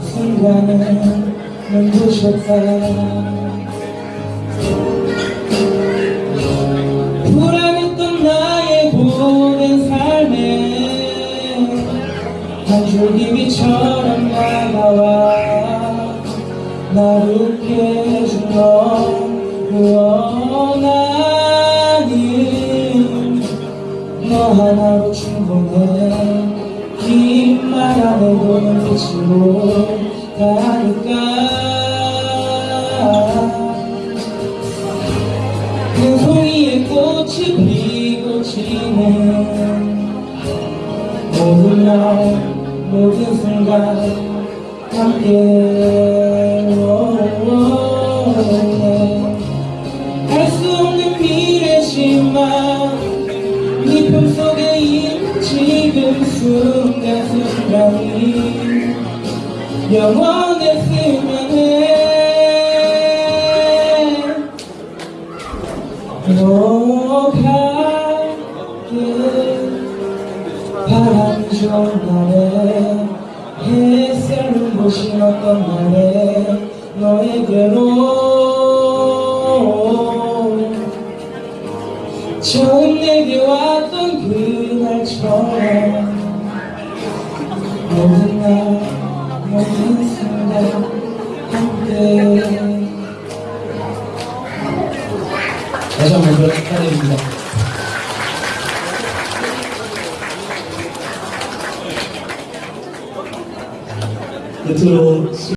순간은 눈부셨다 불안했던 나의 고된 삶에 한 줄기 비처럼 다가와 날 웃게 해준 원한이 너 하나로 충분해. 긴말 안 해도 눈 빛으로 가니까 그 송이에 꽃이 피고 지는 모든 날 모든 순간 함께 알수 없는 미래지만 네 품 속에 있는 지금 순간 순간이 영원했으면 해 너가게 바람이 좋은 날에 햇살 눈부신 어떤 날에 너에게로 처음 내게 왔던 그날처럼 모든 날 다시 한번 축하드립니다. 끝으로